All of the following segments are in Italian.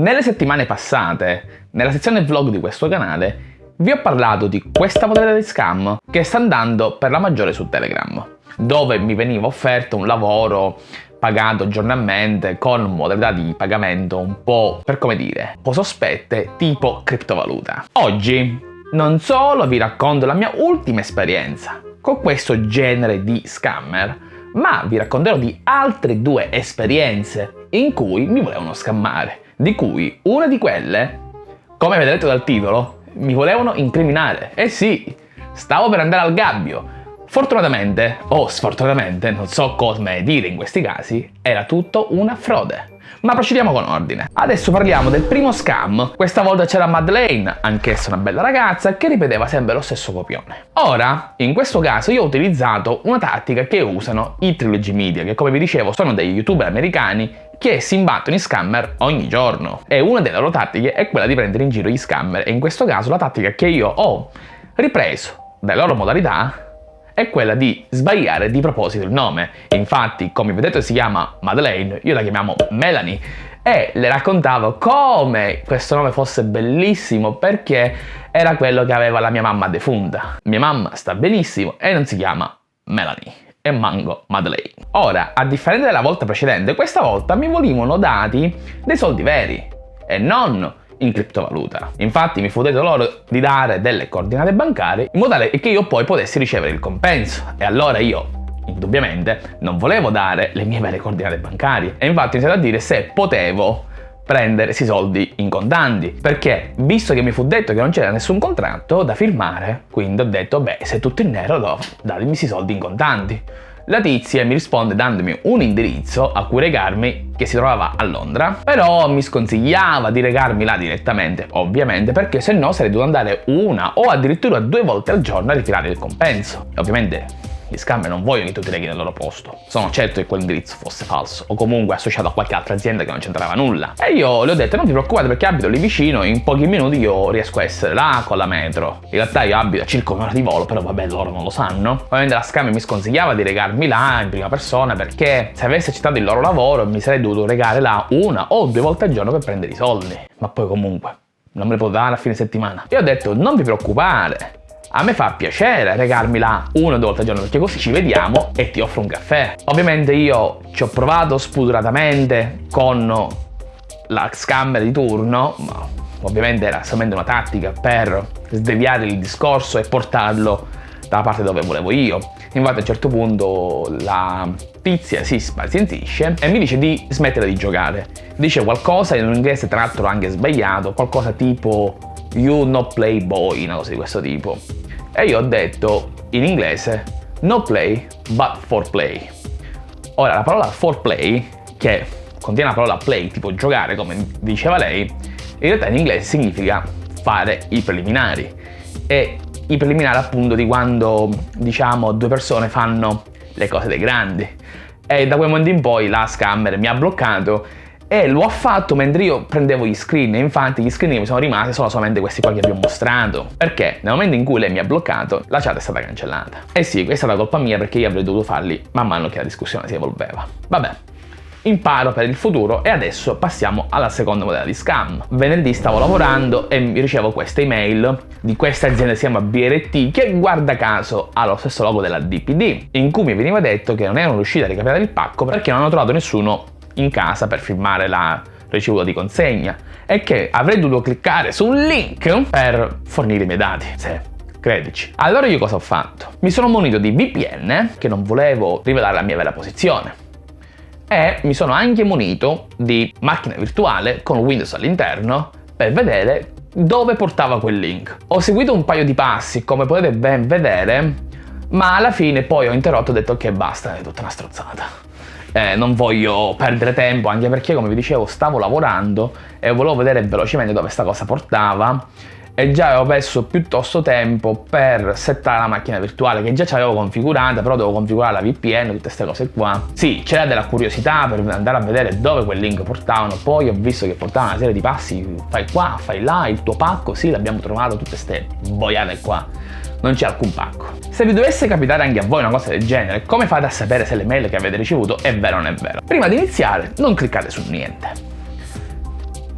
Nelle settimane passate, nella sezione vlog di questo canale, vi ho parlato di questa modalità di scam che sta andando per la maggiore su Telegram, dove mi veniva offerto un lavoro pagato giornalmente con modalità di pagamento un po', per come dire, un po' sospette, tipo criptovaluta. Oggi non solo vi racconto la mia ultima esperienza con questo genere di scammer, ma vi racconterò di altre due esperienze in cui mi volevano scammare, di cui una di quelle, come avete letto dal titolo, mi volevano incriminare. Eh sì, stavo per andare al gabbio. Fortunatamente, o sfortunatamente, non so come dire in questi casi, era tutto una frode. Ma procediamo con ordine. Adesso parliamo del primo scam. Questa volta c'era Madeleine, anch'essa una bella ragazza, che ripeteva sempre lo stesso copione. Ora, in questo caso io ho utilizzato una tattica che usano i Trilogy Media, che come vi dicevo sono dei youtuber americani che si imbattono in scammer ogni giorno. E una delle loro tattiche è quella di prendere in giro gli scammer e in questo caso la tattica che io ho ripreso dalle loro modalità è quella di sbagliare di proposito il nome. Infatti, come vedete si chiama Madeleine, io la chiamiamo Melanie e le raccontavo come questo nome fosse bellissimo perché era quello che aveva la mia mamma defunta. Mia mamma sta benissimo e non si chiama Melanie e mango Madeleine. Ora, a differenza della volta precedente, questa volta mi volevano dati dei soldi veri e non in criptovaluta. Infatti mi fu detto loro di dare delle coordinate bancarie in modo tale che io poi potessi ricevere il compenso. E allora io indubbiamente non volevo dare le mie vere coordinate bancarie. E infatti ho iniziato a dire se potevo prendere questi soldi in contanti. Perché visto che mi fu detto che non c'era nessun contratto da firmare quindi ho detto beh se tutto in nero no, datemi questi soldi in contanti la tizia mi risponde dandomi un indirizzo a cui regarmi che si trovava a Londra, però mi sconsigliava di regarmi là direttamente, ovviamente, perché se no sarei dovuto andare una o addirittura due volte al giorno a ritirare il compenso. Ovviamente gli scammer non vogliono che tu ti leghi nel loro posto. Sono certo che quell'indirizzo fosse falso o comunque associato a qualche altra azienda che non c'entrava nulla. E io le ho detto non ti preoccupate perché abito lì vicino in pochi minuti io riesco a essere là con la metro. In realtà io abito a circa un'ora di volo però vabbè loro non lo sanno. Ovviamente la scammer mi sconsigliava di regarmi là in prima persona perché se avessi accettato il loro lavoro mi sarei dovuto regare là una o due volte al giorno per prendere i soldi. Ma poi comunque non me li potevo dare a fine settimana. Io ho detto non vi preoccupare, a me fa piacere regarmi là una o due volte al giorno perché così ci vediamo e ti offro un caffè. Ovviamente io ci ho provato spudoratamente con la scammer di turno, ma ovviamente era solamente una tattica per sdeviare il discorso e portarlo dalla parte dove volevo io. Infatti a un certo punto la tizia si spazientisce e mi dice di smettere di giocare. Dice qualcosa in un inglese tra l'altro anche sbagliato, qualcosa tipo You no play boy, una cosa di questo tipo. E io ho detto in inglese no play but for play. Ora la parola for play, che contiene la parola play, tipo giocare come diceva lei, in realtà in inglese significa fare i preliminari. E i preliminari appunto di quando diciamo due persone fanno le cose dei grandi. E da quel momento in poi la scammer mi ha bloccato e lo ha fatto mentre io prendevo gli screen e infatti gli screen che mi sono rimasti sono solamente questi qua che vi ho mostrato. Perché nel momento in cui lei mi ha bloccato la chat è stata cancellata. E sì questa è stata colpa mia perché io avrei dovuto farli man mano che la discussione si evolveva. Vabbè imparo per il futuro e adesso passiamo alla seconda modalità di scam. Venerdì stavo lavorando e ricevo questa email di questa azienda che si chiama BRT che guarda caso ha lo stesso logo della DPD in cui mi veniva detto che non erano riusciti a ricapitare il pacco perché non hanno trovato nessuno in casa per firmare la ricevuta di consegna e che avrei dovuto cliccare su un link per fornire i miei dati. Sì, credici. Allora io cosa ho fatto? Mi sono munito di VPN, che non volevo rivelare la mia vera posizione, e mi sono anche munito di macchina virtuale con Windows all'interno per vedere dove portava quel link. Ho seguito un paio di passi, come potete ben vedere, ma alla fine poi ho interrotto e ho detto che basta, è tutta una strozzata eh, non voglio perdere tempo anche perché come vi dicevo stavo lavorando e volevo vedere velocemente dove sta cosa portava. E già avevo perso piuttosto tempo per settare la macchina virtuale che già ci avevo configurata però devo configurare la VPN tutte queste cose qua. Sì c'era della curiosità per andare a vedere dove quel link portavano. Poi ho visto che portavano una serie di passi fai qua fai là il tuo pacco sì l'abbiamo trovato tutte queste boiate qua non c'è alcun pacco. Se vi dovesse capitare anche a voi una cosa del genere, come fate a sapere se l'email che avete ricevuto è vera o non è vera? Prima di iniziare, non cliccate su niente.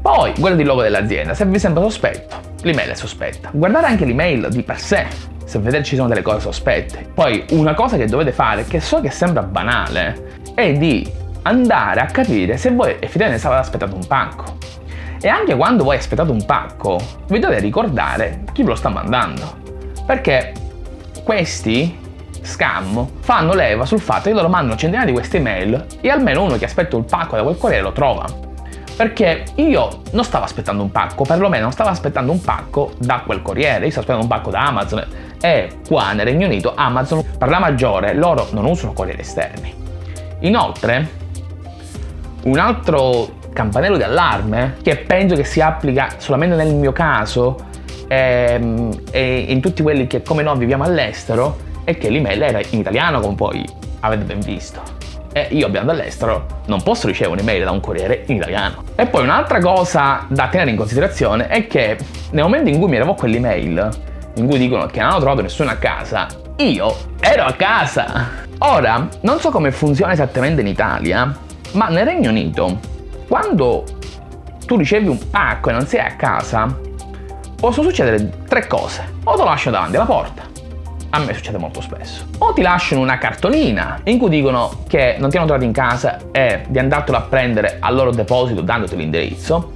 Poi guardate il logo dell'azienda, se vi sembra sospetto, l'email è sospetta. Guardate anche l'email di per sé, se vedete ci sono delle cose sospette. Poi una cosa che dovete fare, che so che sembra banale, è di andare a capire se voi effettivamente state aspettando un pacco. E anche quando voi aspettate un pacco, vi dovete ricordare chi ve lo sta mandando. Perché questi scam fanno leva sul fatto che loro mandano centinaia di queste email e almeno uno che aspetta il pacco da quel corriere lo trova. Perché io non stavo aspettando un pacco, perlomeno non stavo aspettando un pacco da quel corriere, io stavo aspettando un pacco da Amazon e qua nel Regno Unito Amazon per la maggiore loro non usano corrieri esterni. Inoltre, un altro campanello di allarme che penso che si applica solamente nel mio caso ehm, e in tutti quelli che come noi viviamo all'estero è che l'email era in italiano come poi avete ben visto e io abitando all'estero non posso ricevere un'email da un corriere in italiano. E poi un'altra cosa da tenere in considerazione è che nel momento in cui mi arrivò quell'email in cui dicono che non hanno trovato nessuno a casa, io ero a casa. Ora, non so come funziona esattamente in Italia, ma nel Regno Unito, quando tu ricevi un pacco e non sei a casa, possono succedere tre cose. O te lo lasciano davanti alla porta, a me succede molto spesso. O ti lasciano una cartolina in cui dicono che non ti hanno trovato in casa e di andartelo a prendere al loro deposito dandoti l'indirizzo,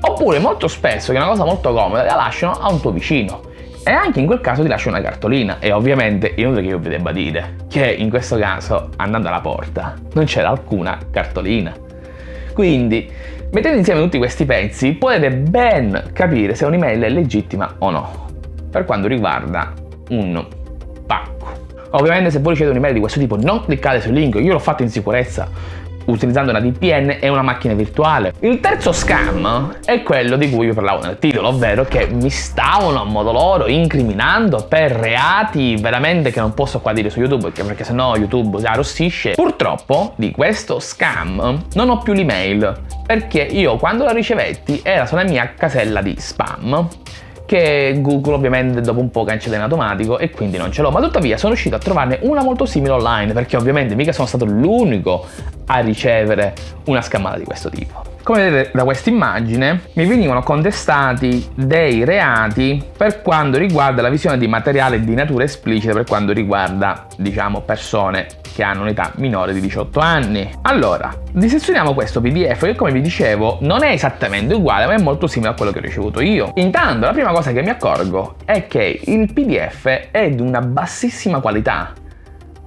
oppure molto spesso, che è una cosa molto comoda, la lasciano a un tuo vicino e anche in quel caso ti lascio una cartolina e ovviamente inutile che io vi debba dire che in questo caso andando alla porta non c'era alcuna cartolina. Quindi mettendo insieme tutti questi pezzi potete ben capire se un'email è legittima o no per quanto riguarda un pacco. Ovviamente se voi ricevete un'email di questo tipo non cliccate sul link, io l'ho fatto in sicurezza utilizzando una VPN e una macchina virtuale. Il terzo scam è quello di cui vi parlavo nel titolo, ovvero che mi stavano a modo loro incriminando per reati veramente che non posso qua dire su YouTube perché sennò YouTube si arrossisce. Purtroppo di questo scam non ho più l'email perché io quando la ricevetti era sulla mia casella di spam che Google ovviamente dopo un po' cancella in automatico e quindi non ce l'ho, ma tuttavia sono riuscito a trovarne una molto simile online perché ovviamente mica sono stato l'unico a ricevere una scammata di questo tipo. Come vedete da questa immagine mi venivano contestati dei reati per quanto riguarda la visione di materiale di natura esplicita per quanto riguarda diciamo persone che hanno un'età minore di 18 anni. Allora, dissezioniamo questo PDF che come vi dicevo non è esattamente uguale ma è molto simile a quello che ho ricevuto io. Intanto la prima cosa che mi accorgo è che il PDF è di una bassissima qualità.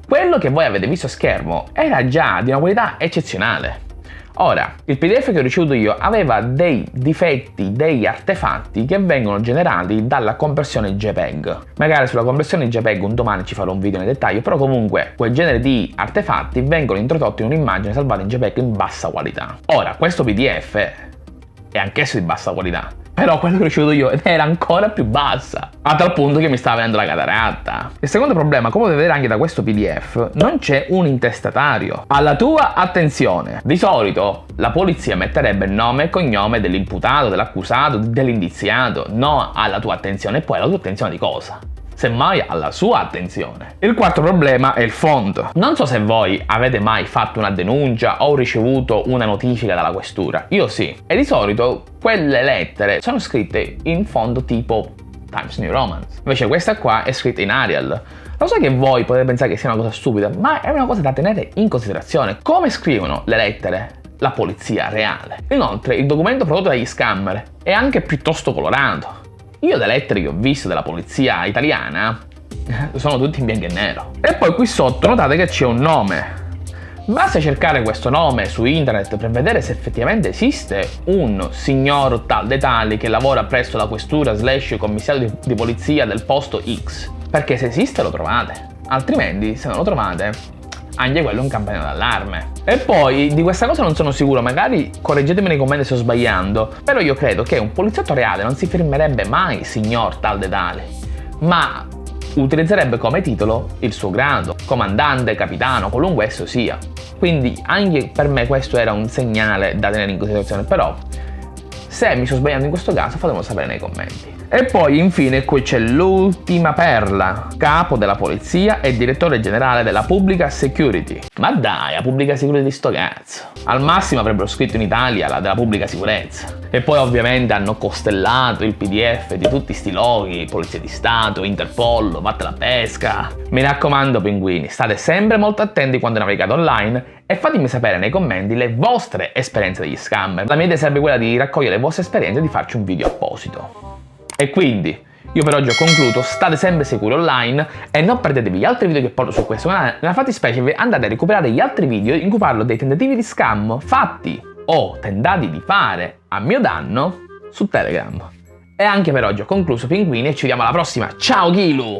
Quello che voi avete visto a schermo era già di una qualità eccezionale. Ora, il PDF che ho ricevuto io aveva dei difetti, degli artefatti che vengono generati dalla compressione JPEG. Magari sulla compressione JPEG un domani ci farò un video nel dettaglio, però comunque quel genere di artefatti vengono introdotti in un'immagine salvata in JPEG in bassa qualità. Ora, questo PDF è anch'esso di bassa qualità, però quello che ho ricevuto io era ancora più bassa, a tal punto che mi stava venendo la cataratta. Il secondo problema, come potete vedere anche da questo PDF, non c'è un intestatario. Alla tua attenzione, di solito la polizia metterebbe il nome e cognome dell'imputato, dell'accusato, dell'indiziato, no alla tua attenzione, e poi alla tua attenzione di cosa? Semmai alla sua attenzione. Il quarto problema è il font. Non so se voi avete mai fatto una denuncia o ricevuto una notifica dalla questura. Io sì. E di solito quelle lettere sono scritte in font tipo Times New Roman. Invece questa qua è scritta in Arial. Lo so che voi potete pensare che sia una cosa stupida, ma è una cosa da tenere in considerazione. Come scrivono le lettere la polizia reale? Inoltre, il documento prodotto dagli scammer è anche piuttosto colorato. Io le lettere che ho visto della polizia italiana sono tutte in bianco e nero. E poi qui sotto notate che c'è un nome. Basta cercare questo nome su internet per vedere se effettivamente esiste un signor tal dei tali che lavora presso la questura slash commissario di, di polizia del posto X. Perché se esiste lo trovate. Altrimenti, se non lo trovate, anche quello è un campanello d'allarme. E poi di questa cosa non sono sicuro, magari correggetemi nei commenti se sto sbagliando, però io credo che un poliziotto reale non si firmerebbe mai signor tal de tale, ma utilizzerebbe come titolo il suo grado, comandante, capitano, qualunque esso sia. Quindi anche per me questo era un segnale da tenere in considerazione, però Se mi sto sbagliando in questo caso fatemelo sapere nei commenti. E poi infine qui c'è l'ultima perla, capo della polizia e direttore generale della pubblica security. Ma dai, la pubblica security sto cazzo. Al massimo avrebbero scritto in Italia la della pubblica sicurezza. E poi ovviamente hanno costellato il pdf di tutti sti loghi, Polizia di Stato, Interpol, Vatte la pesca. Mi raccomando pinguini, state sempre molto attenti quando navigate online e fatemi sapere nei commenti le vostre esperienze degli scammer. La mia idea sarebbe quella di raccogliere le vostre esperienze e di farci un video apposito. E quindi, io per oggi ho concluso, state sempre sicuri online e non perdetevi gli altri video che porto su questo canale, nella fattispecie andate a recuperare gli altri video in cui parlo dei tentativi di scam fatti o tentati di fare a mio danno su Telegram. E anche per oggi ho concluso pinguini e ci vediamo alla prossima, ciao Kilu!